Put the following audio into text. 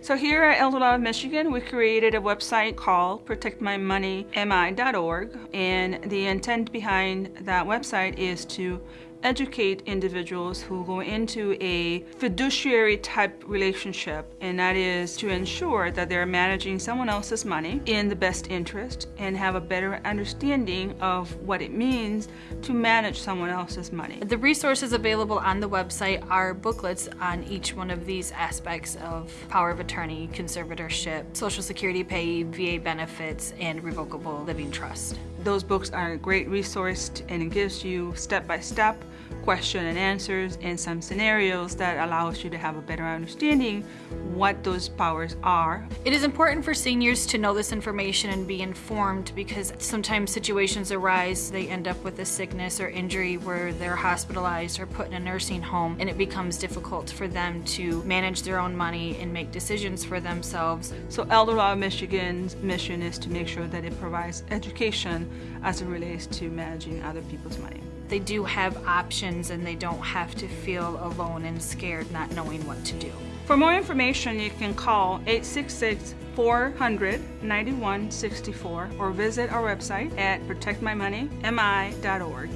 So here at Elder Law of Michigan, we created a website called protectmymoneymi.org and the intent behind that website is to educate individuals who go into a fiduciary type relationship and that is to ensure that they're managing someone else's money in the best interest and have a better understanding of what it means to manage someone else's money. The resources available on the website are booklets on each one of these aspects of power of attorney, conservatorship, social security pay, VA benefits, and revocable living trust. Those books are a great resource and it gives you step-by-step -step question and answers and some scenarios that allows you to have a better understanding what those powers are. It is important for seniors to know this information and be informed because sometimes situations arise, they end up with a sickness or injury where they're hospitalized or put in a nursing home and it becomes difficult for them to manage their own money and make decisions for themselves. So Elder Law Michigan's mission is to make sure that it provides education as it relates to managing other people's money. They do have options and they don't have to feel alone and scared not knowing what to do. For more information, you can call 866 400 9164 or visit our website at protectmymoneymi.org.